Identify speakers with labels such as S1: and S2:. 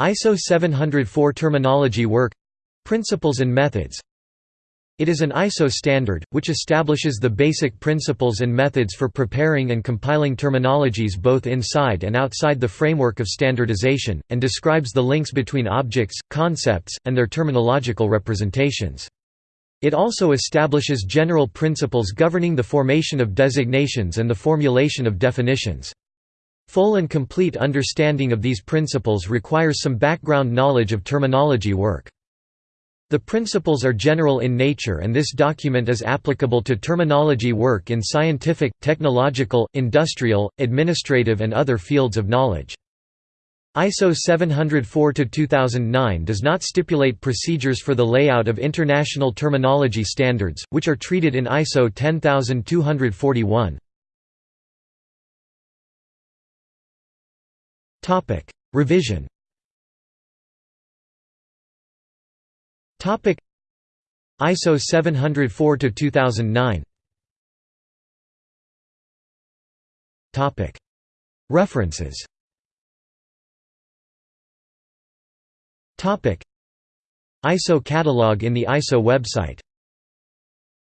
S1: ISO 704 Terminology Work Principles and Methods It is an ISO standard, which establishes the basic principles and methods for preparing and compiling terminologies both inside and outside the framework of standardization, and describes the links between objects, concepts, and their terminological representations. It also establishes general principles governing the formation of designations and the formulation of definitions. Full and complete understanding of these principles requires some background knowledge of terminology work. The principles are general in nature and this document is applicable to terminology work in scientific, technological, industrial, administrative and other fields of knowledge. ISO 704-2009 does not stipulate procedures for the layout of international terminology standards, which are treated in ISO 10241. Topic: Revision. Topic: ISO 704 to 2009. Topic: References. Topic: ISO catalog in the ISO website